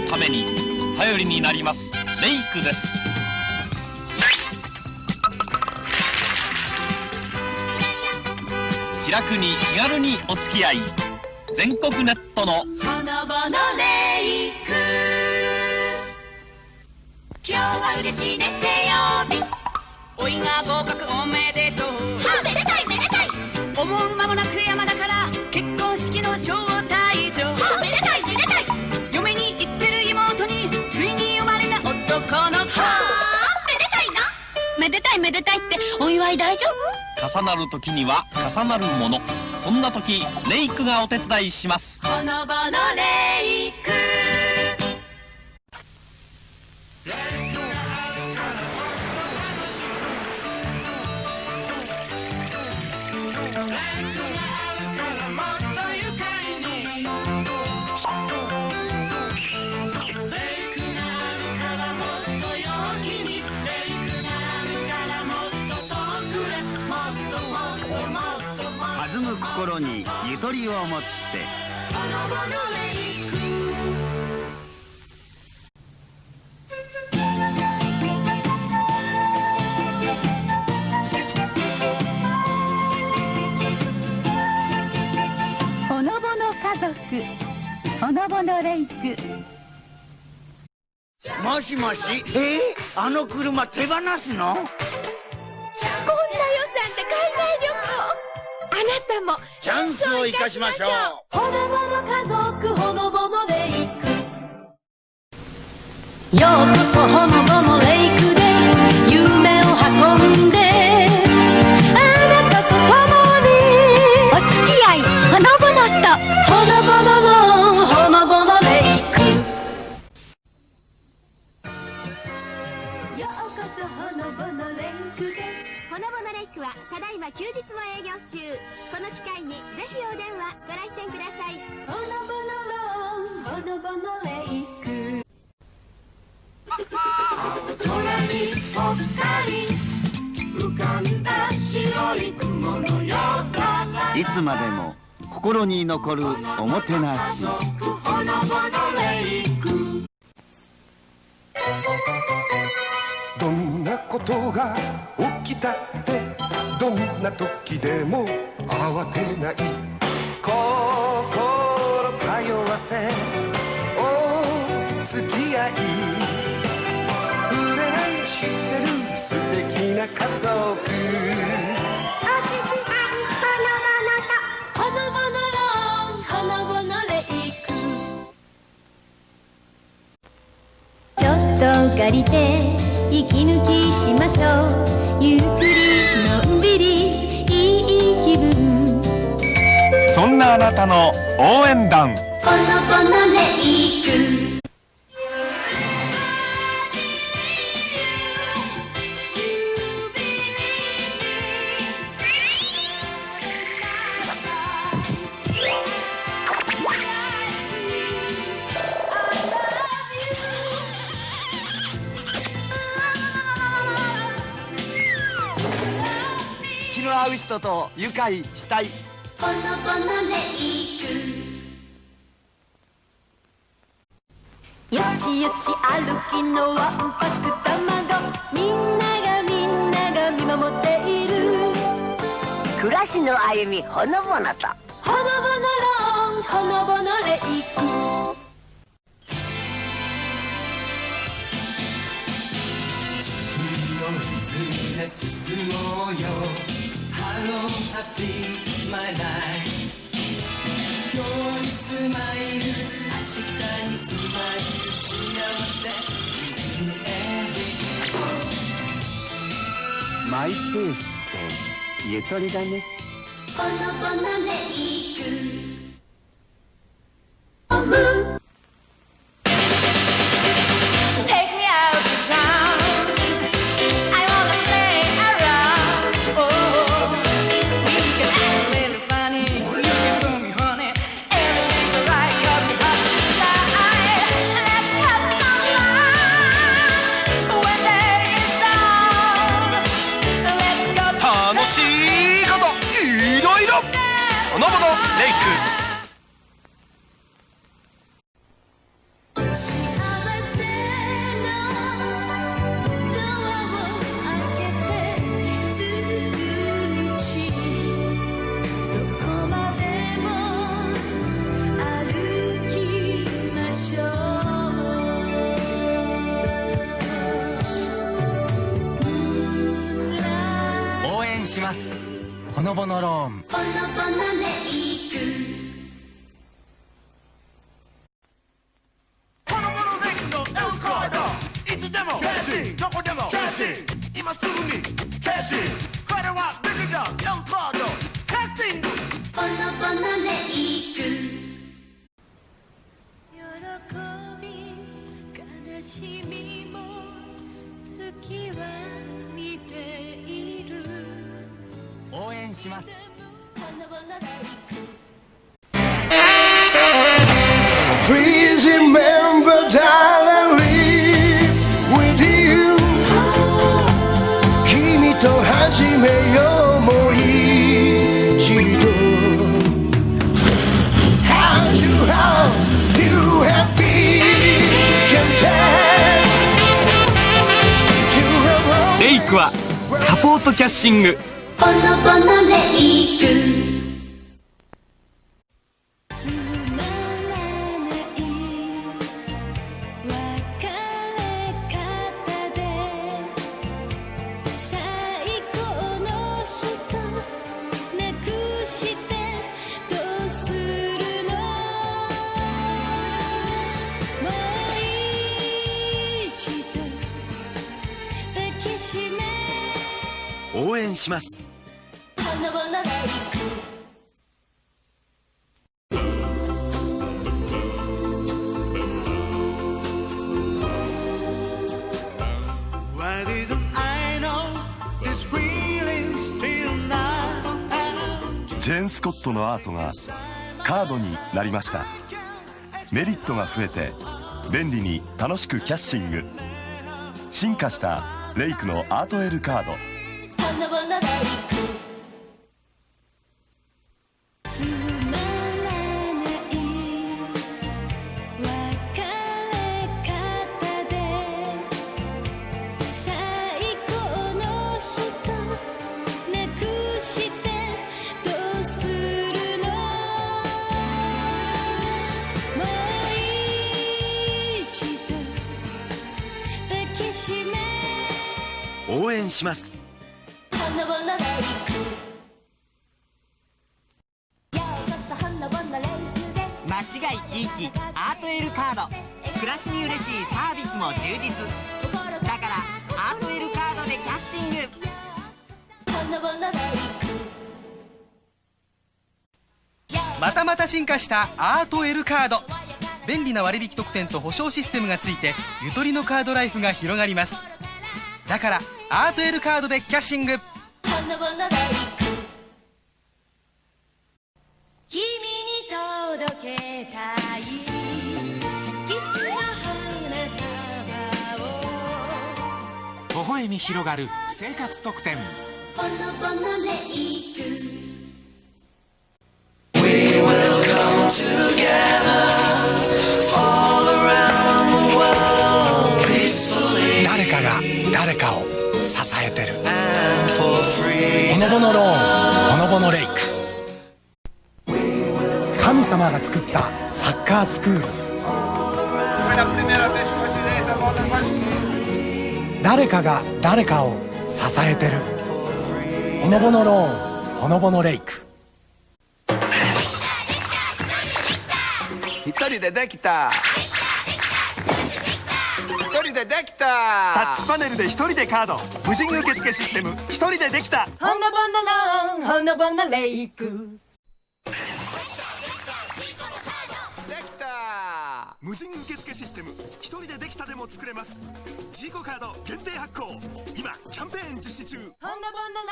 のために頼りになります。レイクです。気楽に気軽にお付き合い。全国ネットのほのぼのレイク。今日は嬉しいね。手曜日。おいが合格おめでとう。れた男の子はあめでたいな。めでたいめでたいってお祝い大丈重なる時には重なるもの。そんな時レイクがお手伝いします。夫ほのぼのレイク。弾む心にゆとりを持って。ほのぼの家族ほのぼのレイク。もしもし？え？ー、あの車手放すの？たもチャンスを生かしましょう。ほのぼの家族ほのぼのレイクようこそほのぼのレイクいつまでも心に残るおもてなし。どんなことが起きたってどんな時でも慌てない。心通わせ借りて息抜きしましょう。ゆっくりのんびりいい気分。そんなあなたの応援団。ほのぼのレイク気の合う人と愉快したい。ほのぼのレイクよちよち歩きのわんぱく卵みんながみんなが見守っている。暮らしの歩みほのぼのと。ほのぼのローンほのぼのレイクマイル、明日にスマイル、幸せ、マイペースってゆとりだね。ほのぼのレイクなどいろいろ。ほのぼのレイク。します。ほのぼのローン。ほのぼのレイクいつでもキャッシー。どこでもキャッシー。今すぐにキャッシー。これはビッグダウン4カード。キャッシングほのぼのレイク喜び悲しみも月は見て応援します you 君と始めようもう一度 How to how you happy can take to a レイクはサポートキャッシングぼのレイクつまらない別れ方で最高の人なくしてどうするの？もう一度抱きしめ。応援しますジェーン・スコットのアートがカードになりました。メリットが増えて便利に楽しくキャッシング。進化したレイクのアートエルカード。応援します。間違いキーキアートエルカード。暮らしに嬉しいサービスも充実。だからアートエルカードでキャッシング。またまた進化したアート L カード便利な割引特典と保証システムがついてゆとりのカードライフが広がります。だからアート L カードでキャッシング。君に届けたい。キスの花束を。微笑み広がる生活特典誰かを支えてる。ほのぼのローンほのぼのレイク。神様が作ったサッカースクール。誰かが誰かを支えてる。ほのぼのローンほのぼのレイク。一人でできたタッチパネルで一人でカード。無人受付システム。一人でできた。ほのぼのローンほのぼのレイク。無人受付システム。一人でできたでも作れます。ジーコカード限定発行。今キャンペーン実施中。ほのぼの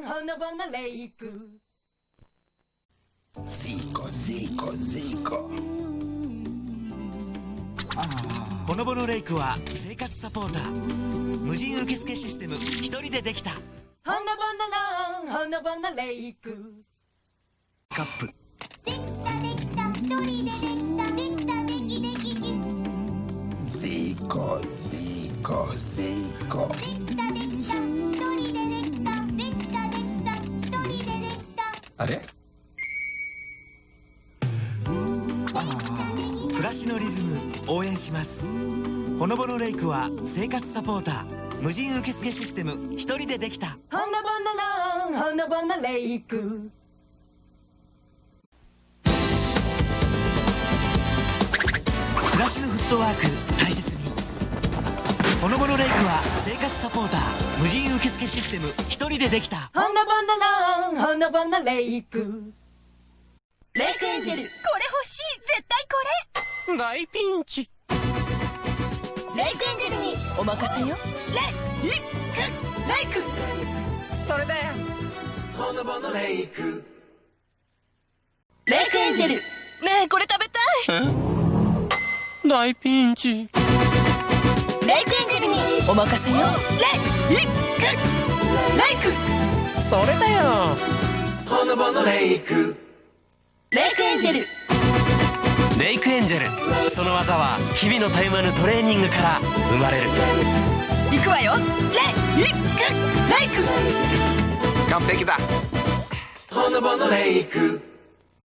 ローンほのぼのレイク。ゼイコゼイコゼイコほのぼのレイクは生活サポーター。無人受付システム。一人でできた。ほのぼのローンほのぼのレイク。カップ。ゼイコゼイコゼイコあれ暮らしのリズム応援しますほのぼのレイクは生活サポーター無人受付システム一人でできた。ほのぼののほのぼのレイク。暮らしのフットワーク大切に。ほのぼのレイクは生活サポーター無人受付システム一人でできた。ほのぼののほのぼのレイク。レイクエンジェルこれ欲しい。絶対これ。大ピンチレイクエンジェルにお任せよ。レイレイクレイク。それだよ。ほのぼのレイク。レイクエンジェル。ねえこれ食べたい。大ピンチ。レイクエンジェルにお任せよ。レイレイクレイク。それだよ。ほのぼのレイク。レイクエンジェルレイクエンジェル。その技は日々のたゆまぬトレーニングから生まれる。行くわよ。レイレイクレイク。完璧だ。ほのぼのレイク